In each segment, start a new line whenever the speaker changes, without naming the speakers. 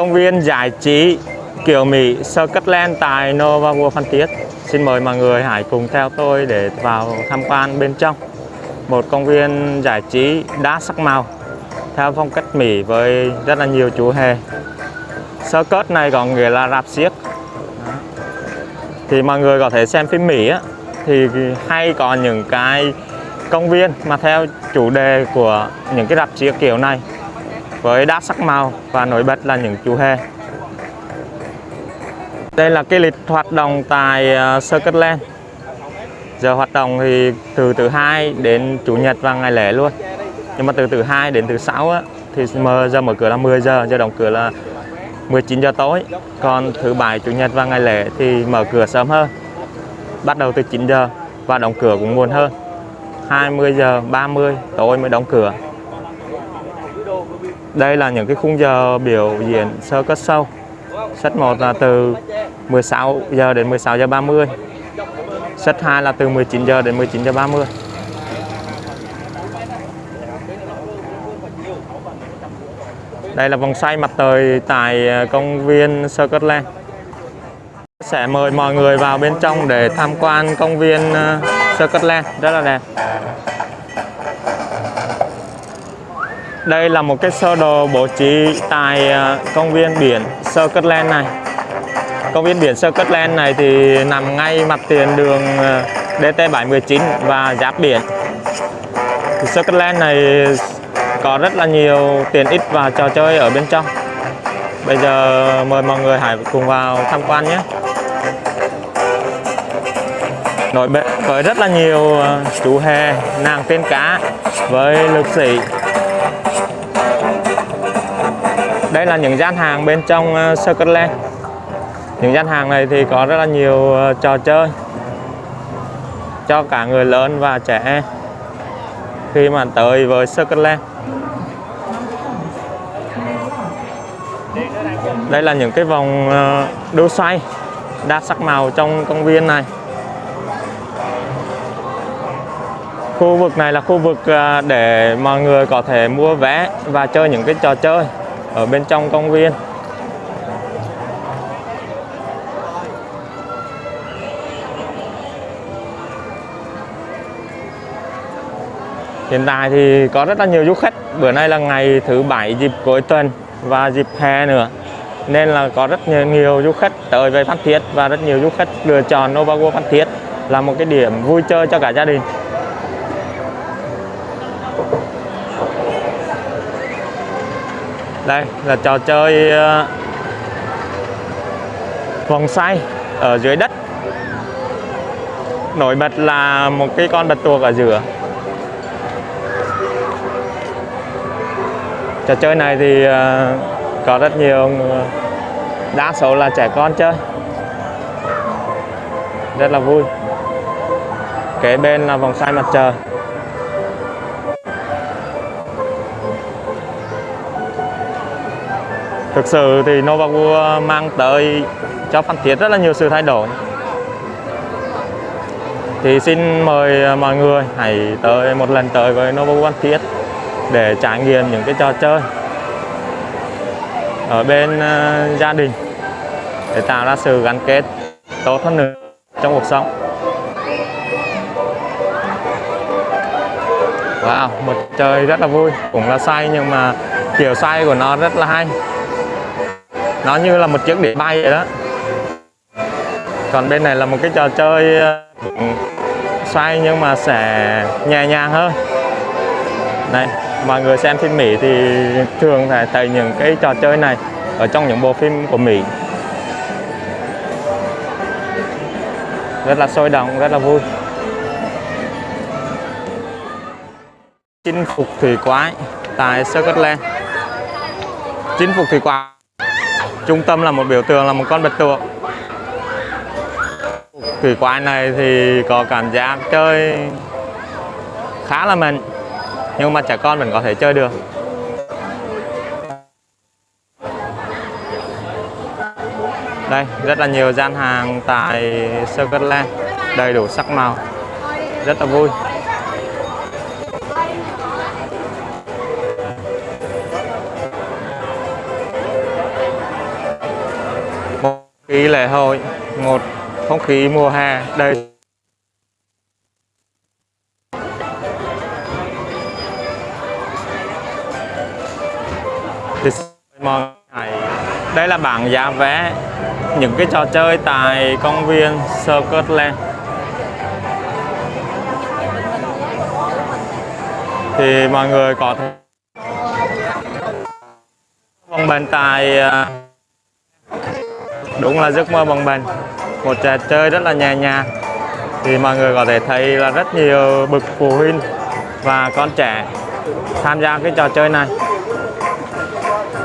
Công viên giải trí kiểu Mỹ Scotland tại Nova Vua Phan Thiết. Xin mời mọi người hãy cùng theo tôi để vào tham quan bên trong. Một công viên giải trí đa sắc màu theo phong cách Mỹ với rất là nhiều chủ hề. Circus này có nghĩa là rạp xiếc. Thì mọi người có thể xem phim Mỹ á, thì hay có những cái công viên mà theo chủ đề của những cái rạp xiếc kiểu này với đa sắc màu và nổi bật là những chủ hề. Đây là cái lịch hoạt động tại ờ, Scotland. Giờ hoạt động thì từ thứ hai đến chủ nhật và ngày lễ luôn. Nhưng mà từ thứ hai đến thứ sáu á, thì mở giờ mở cửa là 10 giờ, giờ đóng cửa là 19 giờ tối. Còn thứ bảy, chủ nhật và ngày lễ thì mở cửa sớm hơn. Bắt đầu từ 9 giờ và đóng cửa cũng muộn hơn. 20 giờ 30 tối mới đóng cửa. Đây là những cái khung giờ biểu diễn Cirque Sâu. Set 1 là từ 16 giờ đến 16 giờ 30. Set 2 là từ 19 giờ đến 19 giờ 30. Đây là vòng xoay mặt trời tại ờ, công viên Circusland. Sẽ mời mọi người vào bên trong để tham quan công viên ờ, Circusland rất là đẹp. Đây là một cái sơ đồ bố trí tại à, công viên biển Circusland này. Công viên biển Circusland này thì nằm ngay mặt tiền đường à, DT719 và giáp biển. Thì Circusland này có rất là nhiều tiện ích và trò chơi ở bên trong. Bây giờ mời mọi người hãy cùng vào tham quan nhé. Nổi bật với rất là nhiều à, chú hề, nàng tiên cá với lực sĩ đây là những gian hàng bên trong uh, những gian hàng này thì có rất là nhiều ờ, trò chơi cho cả người lớn và trẻ em khi mà tới với Circusland đây là những cái vòng ờ, đu xoay đa sắc màu trong công viên này. Khu vực này là khu vực để mọi người có thể mua vé và chơi những cái trò chơi ở bên trong công viên. Hiện tại thì có rất là nhiều du khách. Bữa nay là ngày thứ bảy dịp cuối tuần và dịp hè nữa. Nên là có rất nhiều, nhiều du khách tới về Phan Thiết Và rất nhiều du khách lựa chọn Nova World Phan Thiết Là một cái điểm vui chơi cho cả gia đình. Đây, là trò chơi ờ, vòng xoay ở dưới đất. Nổi bật là một cái con bạch tuộc ở giữa. Trò chơi này thì ờ, có rất nhiều ờ, đa số là trẻ con chơi. Rất là vui. Kế bên là vòng xoay mặt trời. Thực sự thì Novago ờ, mang tới cho Phan Thiết rất là nhiều sự thay đổi. Thì xin mời ờ, mọi người hãy tới một lần tới với Novago Phan Thiết để trải nghiệm những cái trò chơi ở bên ờ, gia đình để tạo ra sự gắn kết tốt hơn nữa trong cuộc sống. Wow, một chơi rất là vui cũng là say nhưng mà kiểu say của nó rất là hay nó như là một chiếc đĩa bay vậy đó. Còn bên này là một cái trò chơi ờ, xoay nhưng mà sẽ nhẹ nhàng hơn. Này, mọi người xem phim Mỹ thì thường phải thấy những cái trò chơi này ở trong những bộ phim của Mỹ. Rất là sôi động, rất là vui. Chinh phục thủy quái tại Scotland chinh phục thủy quái trung tâm là một biểu tượng, là một con bạch tuộc kỳ quái này thì có cảm giác chơi khá là mạnh, nhưng mà trẻ con vẫn có thể chơi được. Đây, rất là nhiều gian hàng tại Scotland đầy đủ sắc màu. Rất là vui. Khí lễ hội một không khí mùa hè, đây. Thì mọi người đây là bảng giá vé những cái trò chơi tại công viên Scotland. Thì mọi người có thể vòng bàn tài à, đúng là giấc mơ bồng bềnh. Một trò chơi rất là nhẹ nhàng. Thì mọi người có thể thấy là rất nhiều bậc phụ huynh và con trẻ tham gia cái trò chơi này.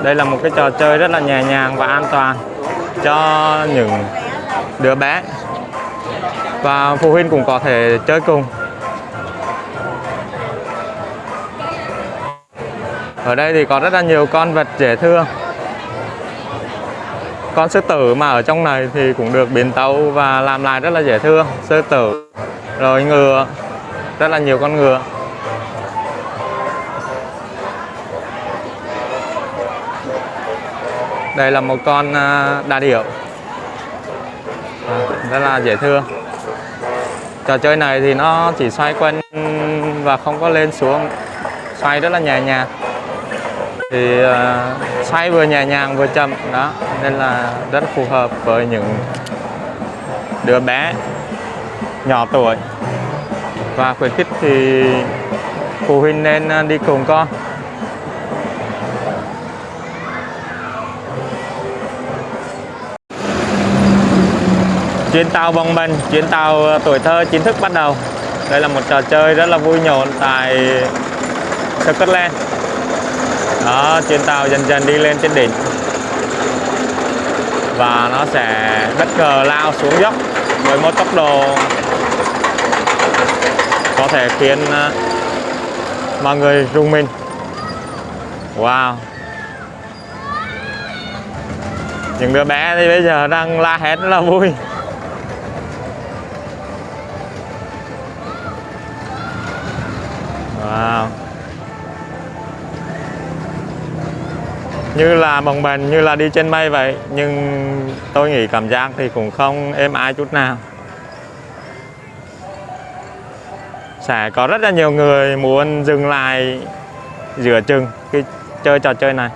Đây là một cái trò chơi rất là nhẹ nhàng và an toàn cho những đứa bé. Và phụ huynh cũng có thể chơi cùng. Ở đây thì có rất là nhiều con vật dễ thương con sư tử mà ở trong này thì cũng được biến tấu và làm lại rất là dễ thương. Sư tử rồi ngựa rất là nhiều con ngựa. Đây là một con à, đa đà điểu. À, rất là dễ thương. Trò chơi này thì nó chỉ xoay quanh và không có lên xuống xoay rất là nhẹ nhàng thì ờ, uh, xoay vừa nhẹ nhàng vừa chậm đó. Nên là rất phù hợp với những đứa bé nhỏ tuổi. Và khuyến khích thì phụ huynh nên ờ, đi cùng con. Chuyến tàu bồng bềnh chuyến tàu ờ, tuổi thơ chính thức bắt đầu. Đây là một trò chơi rất là vui nhộn tại Scotland đó, trên tàu dần dần đi lên trên đỉnh. Và nó sẽ bất ngờ lao xuống dốc với một tốc độ có thể khiến ờ, mọi người rung mình. Wow. Những đứa bé thì bây giờ đang la hét rất là vui. Wow. Như là bồng bềnh, như là đi trên mây vậy. Nhưng tôi nghĩ cảm giác thì cũng không êm ái chút nào. Sẽ có rất là nhiều người muốn dừng lại giữa chừng khi chơi trò chơi này.